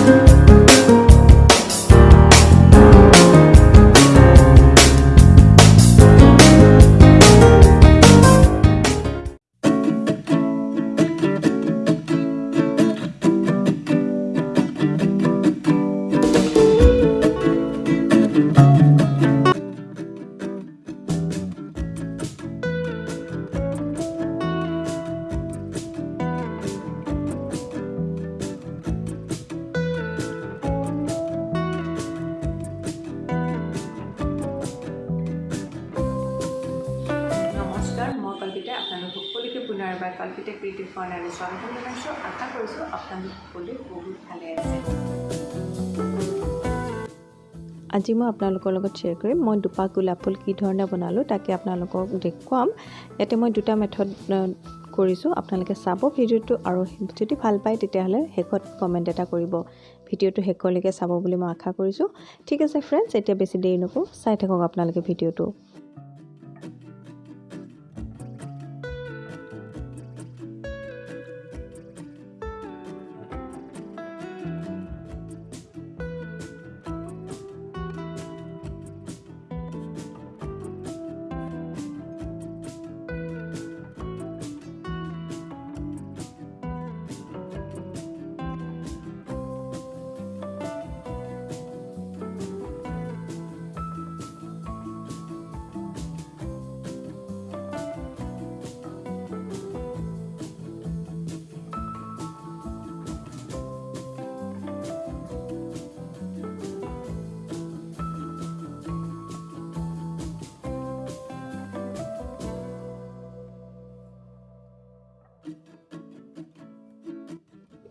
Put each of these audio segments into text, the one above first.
নমস্কাৰ সকলোকে পুনৰ এবাৰ কল্পিতা কৰ্ণাৰলৈ স্বাগতম জনাইছোঁ। আশা কৰিছোঁ আপোনালোক সকলোৱে বহুত ভালে আছে। আজি মই আপোনালোকৰ লগত শ্বেয়াৰ কৰিম। মই দুপাহ গোলাপ ফুল কি ধৰণে বনালোঁ তাকে আপোনালোকক দেখুৱাম। ইয়াতে মই দুটা মেথড কৰিছোঁ। আপোনালোকে চাব ভিডিঅ'টো আৰু যদি ভাল পায় তেতিয়াহ'লে শেষত কমেণ্ট এটা কৰিব। ভিডিঅ'টো শেষলৈকে চাব বুলি মই আশা কৰিছোঁ। ঠিক আছে ফ্ৰেণ্ডছ এতিয়া বেছি দেৰি নকৰোঁ। চাই থাকক আপোনালোকে ভিডিঅ'টো।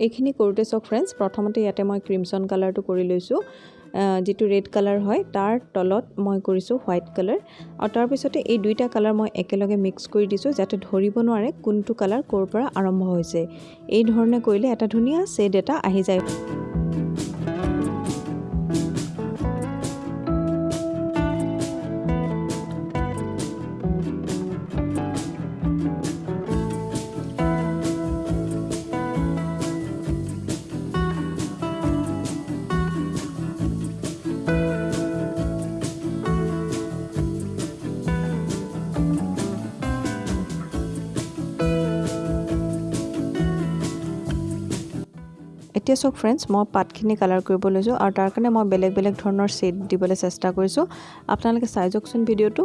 এইখিনি কৰোঁতে চাওক ফ্ৰেণ্ডছ প্ৰথমতে ইয়াতে মই ক্ৰিমছন কালাৰটো কৰি লৈছোঁ। যিটো ৰেড কালাৰ হয় তাৰ তলত মই কৰিছোঁ হোৱাইট কালাৰ আৰু তাৰপিছতে এই দুইটা কালাৰ মই একেলগে মিক্স কৰি দিছোঁ যাতে ধৰিব নোৱাৰে কোনটো কালাৰ ক'ৰ পৰা আৰম্ভ হৈছে। এই ধৰণে কৰিলে এটা ধুনীয়া শ্বেড এটা আহি যায়। এতিয়া চাওক ফ্ৰেণ্ডছ মই পাতখিনি কালাৰ কৰিব লৈছোঁ আৰু তাৰ কাৰণে মই বেলেগ বেলেগ ধৰণৰ শ্বেড দিবলৈ চেষ্টা কৰিছোঁ। আপোনালোকে চাই যাওকচোন ভিডিঅ'টো।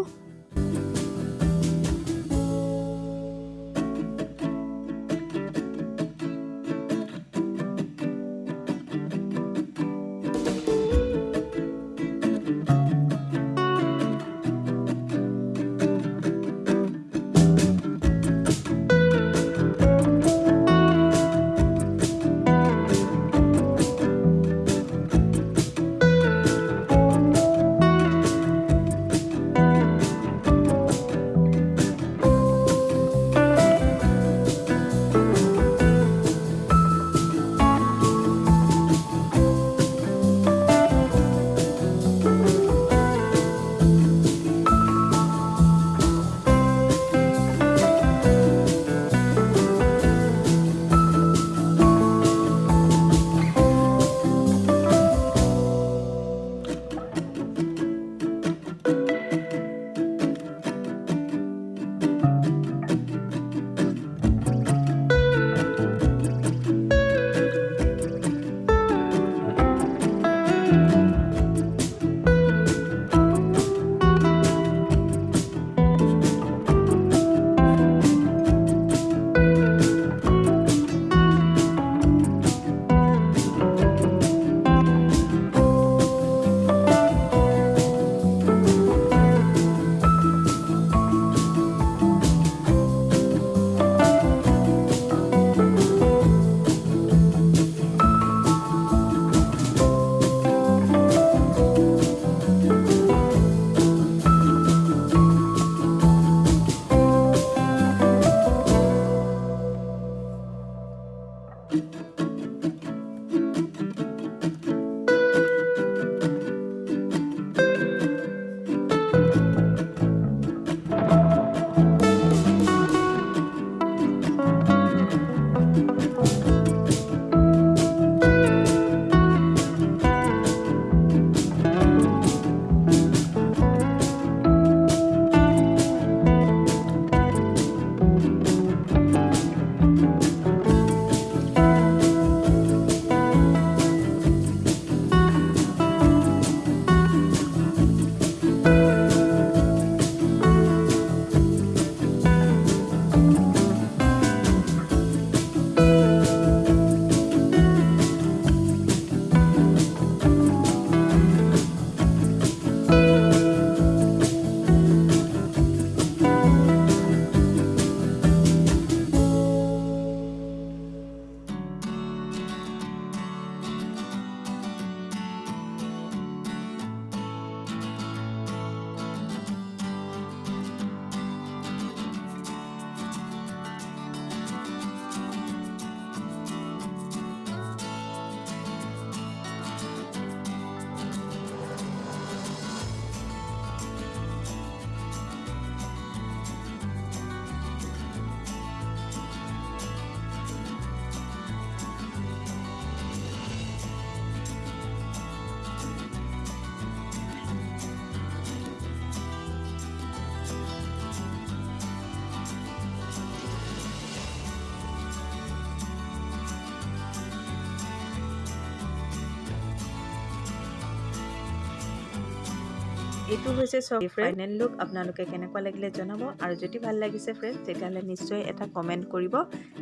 এইটো হৈছে চব ফাইনেল লুক আপোনালোকে কেনেকুৱা লাগিলে জনাব। আৰু যদি ভাল লাগিছে ফ্ৰেণ্ডছ তেতিয়াহ'লে নিশ্চয় এটা কমেণ্ট কৰিব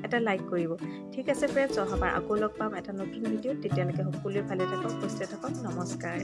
এটা লাইক কৰিব। ঠিক আছে ফ্ৰেণ্ডছ অহাবাৰ আকৌ লগ পাম এটা নতুন ভিডিঅ'ত তেতিয়ালৈকে সকলোৱে ভালে থাকক সুস্থ থাকক। নমস্কাৰ।